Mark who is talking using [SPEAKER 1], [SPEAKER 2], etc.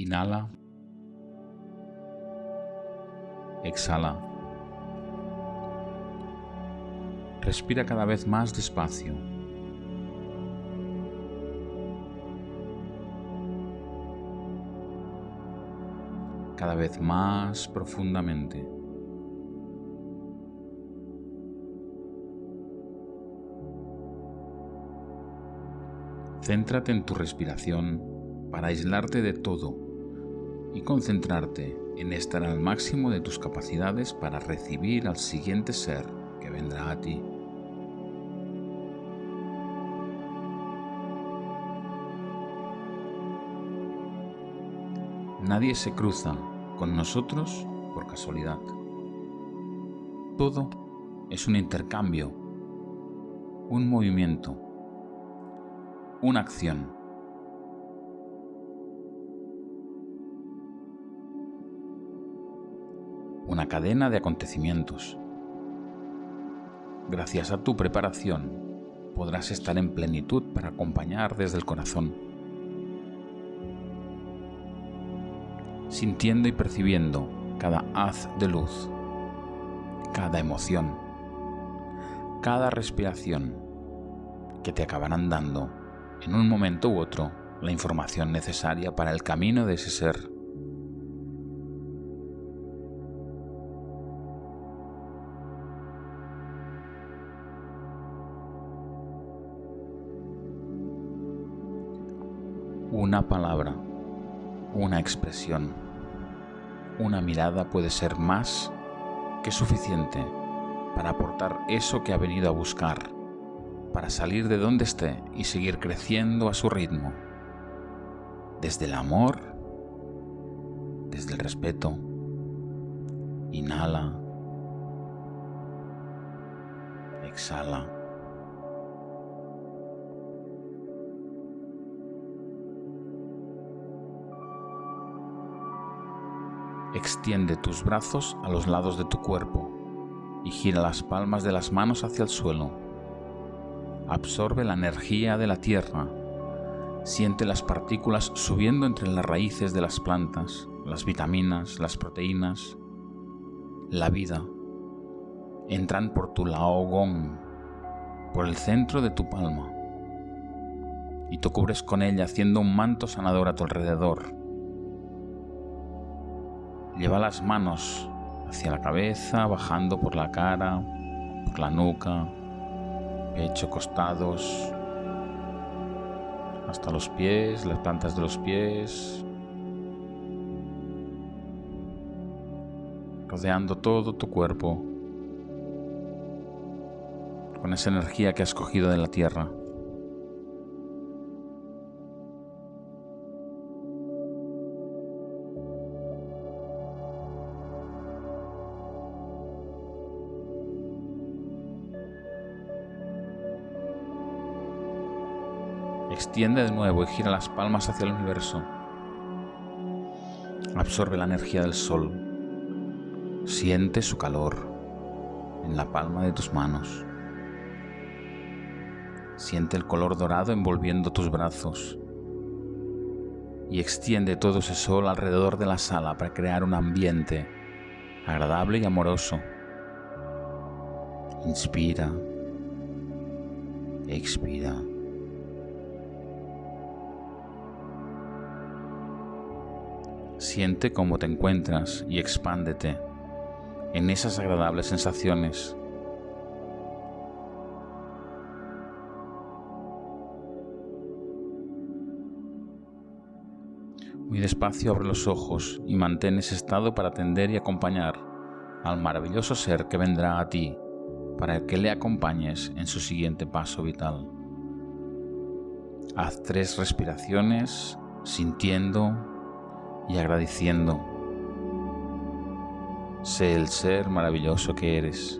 [SPEAKER 1] Inhala. Exhala. Respira cada vez más despacio. Cada vez más profundamente. Céntrate en tu respiración para aislarte de todo y concentrarte en estar al máximo de tus capacidades para recibir al siguiente ser que vendrá a ti. Nadie se cruza con nosotros por casualidad. Todo es un intercambio, un movimiento, una acción. Cadena de acontecimientos. Gracias a tu preparación podrás estar en plenitud para acompañar desde el corazón. Sintiendo y percibiendo cada haz de luz, cada emoción, cada respiración que te acabarán dando en un momento u otro la información necesaria para el camino de ese ser. Una palabra, una expresión, una mirada puede ser más que suficiente para aportar eso que ha venido a buscar para salir de donde esté y seguir creciendo a su ritmo. Desde el amor, desde el respeto. Inhala. Exhala. Extiende tus brazos a los lados de tu cuerpo y gira las palmas de las manos hacia el suelo absorbe la energía de la tierra, siente las partículas subiendo entre las raíces de las plantas, las vitaminas, las proteínas, la vida. Entran por tu laogón, por el centro de tu palma, y te cubres con ella haciendo un manto sanador a tu alrededor. Lleva las manos hacia la cabeza, bajando por la cara, por la nuca, pecho, costados, hasta los pies, las plantas de los pies, rodeando todo tu cuerpo con esa energía que has cogido de la tierra. Extiende de nuevo y gira las palmas hacia el universo. Absorbe la energía del sol. Siente su calor en la palma de tus manos. Siente el color dorado envolviendo tus brazos. Y extiende todo ese sol alrededor de la sala para crear un ambiente agradable y amoroso. Inspira. Expira. Siente cómo te encuentras y expándete en esas agradables sensaciones. Muy despacio abre los ojos y mantén ese estado para atender y acompañar al maravilloso ser que vendrá a ti para que le acompañes en su siguiente paso vital. Haz tres respiraciones sintiendo y agradeciendo. Sé el ser maravilloso que eres.